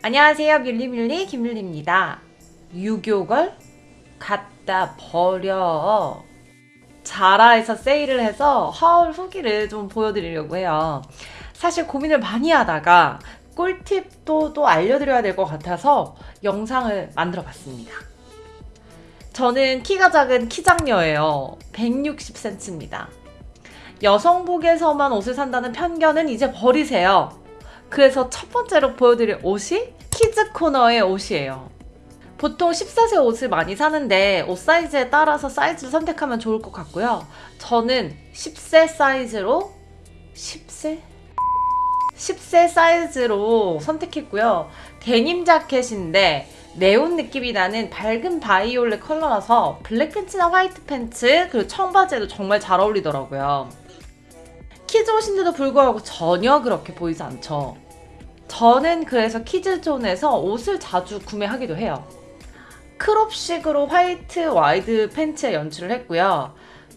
안녕하세요. 뮬리뮬리 김뮬리입니다. 유교걸 갖다 버려. 자라에서 세일을 해서 하울 후기를 좀 보여드리려고 해요. 사실 고민을 많이 하다가 꿀팁도 또 알려드려야 될 것 같아서 영상을 만들어 봤습니다. 저는 키가 작은 키장녀예요. 160cm입니다. 여성복에서만 옷을 산다는 편견은 이제 버리세요 그래서 첫 번째로 보여드릴 옷이 kids 코너의 옷이에요. 보통 14세 옷을 많이 사는데 옷 사이즈에 따라서 사이즈를 선택하면 좋을 것 같고요. 저는 10세 사이즈로 10세? 10세 사이즈로 선택했고요. 데님 자켓인데 네온 느낌이 나는 밝은 바이올렛 컬러라서 블랙 팬츠나 화이트 팬츠 그리고 청바지에도 정말 잘 어울리더라고요. kids 옷인데도 불구하고 전혀 그렇게 보이지 않죠. 저는 그래서 kids zone에서 옷을 자주 구매하기도 해요. crop식으로 화이트 wide 팬츠에 연출을 했고요.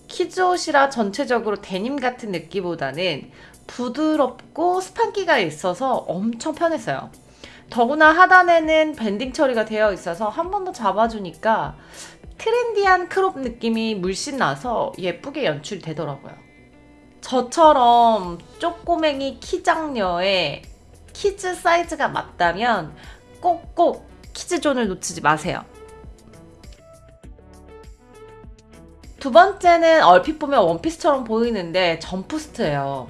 kids 옷이라 전체적으로 데님 같은 느낌보다는 부드럽고 스판기가 있어서 엄청 편했어요. 더구나 하단에는 banding 처리가 되어 있어서 한 번 더 잡아주니까 trendy한 crop 느낌이 물씬 나서 예쁘게 연출이 되더라고요. 저처럼 쪼꼬맹이 키작녀의 kids 사이즈가 맞다면 꼭꼭 kids zone을 놓치지 마세요. 두 번째는 얼핏 보면 원피스처럼 보이는데 jumpsuit예요.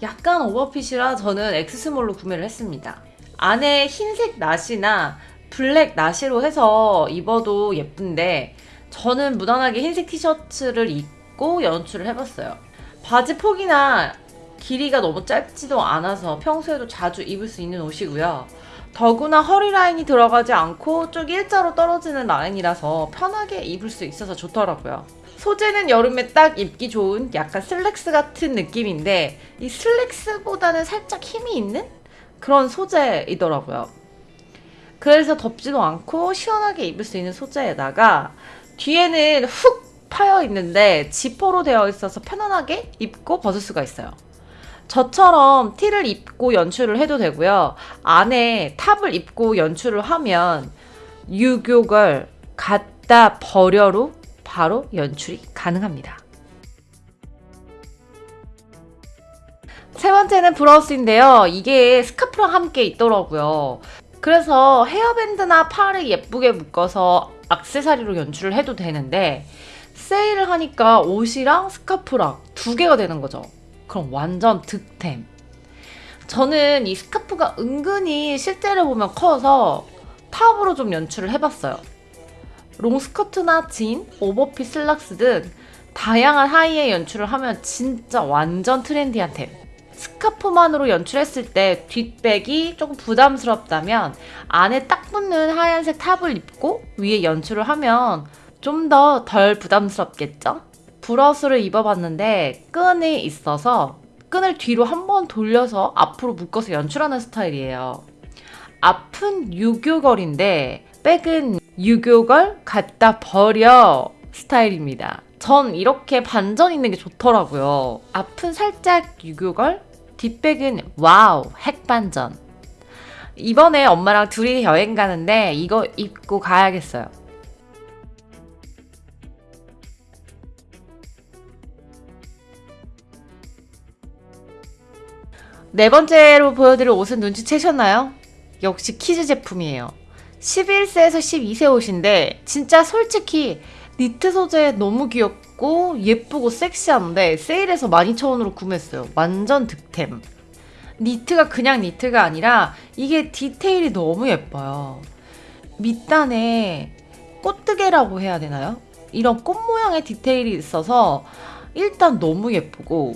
약간 오버핏이라 저는 X small로 구매를 했습니다. 안에 흰색 나시나 블랙 나시로 해서 입어도 예쁜데 저는 무난하게 흰색 티셔츠를 입고 연출을 해봤어요. 바지 폭이나 길이가 너무 짧지도 않아서 평소에도 자주 입을 수 있는 옷이고요. 더구나 허리 라인이 들어가지 않고 쭉 일자로 떨어지는 라인이라서 편하게 입을 수 있어서 좋더라고요. 소재는 여름에 딱 입기 좋은 약간 슬랙스 같은 느낌인데 이 슬랙스보다는 살짝 힘이 있는 그런 소재이더라고요. 그래서 덥지도 않고 시원하게 입을 수 있는 소재에다가 뒤에는 훅 파여 있는데 지퍼로 되어 있어서 편안하게 입고 벗을 수가 있어요. 저처럼 티를 입고 연출을 해도 되고요. 안에 탑을 입고 연출을 하면 유교걸 갖다 버려로 바로 연출이 가능합니다. 세 번째는 브라우스인데요. 이게 스카프랑 함께 있더라고요. 그래서 헤어밴드나 팔을 예쁘게 묶어서 악세사리로 연출을 해도 되는데 세일을 하니까 옷이랑 스카프랑 두 개가 되는 거죠. 그럼 완전 득템. 저는 이 스카프가 은근히 실제로 보면 커서 탑으로 좀 연출을 해봤어요. 롱스커트나 진, overfit 슬랙스 등 다양한 하의에 연출을 하면 진짜 완전 trendy한 템. 스카프만으로 연출했을 때 뒷백이 조금 부담스럽다면 안에 딱 붙는 하얀색 탑을 입고 위에 연출을 하면 좀 더 덜 부담스럽겠죠? 브라우스를 입어봤는데 끈이 있어서 끈을 뒤로 한 번 돌려서 앞으로 묶어서 연출하는 스타일이에요. 앞은 유교걸인데 백은 유교걸 갖다 버려 스타일입니다. 전 이렇게 반전 있는 게 좋더라고요. 앞은 살짝 유교걸, 뒷back은 wow 핵반전. 이번에 엄마랑 둘이 여행 가는데 이거 입고 가야겠어요. 네 번째로 보여드릴 옷은 눈치채셨나요? 역시 kids 제품이에요. 11세에서 12세 옷인데 진짜 솔직히 니트 소재 너무 귀엽고 예쁘고 섹시한데 세일해서 12,000원으로 구매했어요. 완전 득템. 니트가 그냥 니트가 아니라 이게 디테일이 너무 예뻐요. 밑단에 꽃뜨개라고 해야 되나요? 이런 꽃 모양의 디테일이 있어서 일단 너무 예쁘고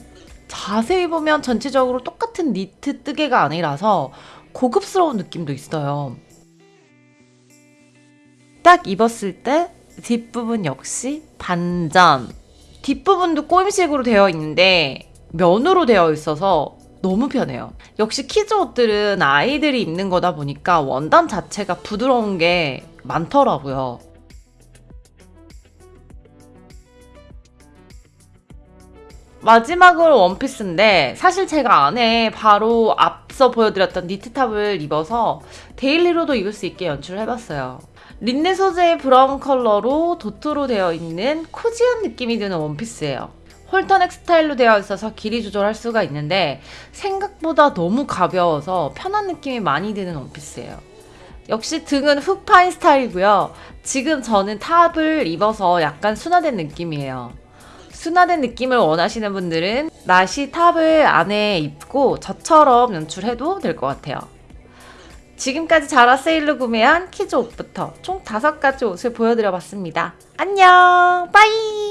자세히 보면 전체적으로 똑같은 니트 뜨개가 아니라서 고급스러운 느낌도 있어요. 딱 입었을 때 뒷부분 역시 반전. 뒷부분도 꼬임식으로 되어 있는데 면으로 되어 있어서 너무 편해요. 역시 kids 옷들은 아이들이 입는 거다 보니까 원단 자체가 부드러운 게 많더라고요. 마지막으로 원피스인데 사실 제가 안에 바로 앞서 보여드렸던 니트탑을 입어서 daily로도 입을 수 있게 연출을 해봤어요. 린넨 소재의 브라운 컬러로 도트로 되어 있는 cozy한 느낌이 드는 원피스예요. halter neck 스타일로 되어 있어서 길이 조절할 수가 있는데 생각보다 너무 가벼워서 편한 느낌이 많이 드는 원피스예요. 역시 등은 훅 파인 스타일이고요. 지금 저는 탑을 입어서 약간 순화된 느낌이에요. 순화된 느낌을 원하시는 분들은 나시 탑을 안에 입고 저처럼 연출해도 될 것 같아요. 지금까지 자라 세일로 구매한 kids 옷부터 총 5가지 옷을 보여드려 봤습니다. 안녕! bye!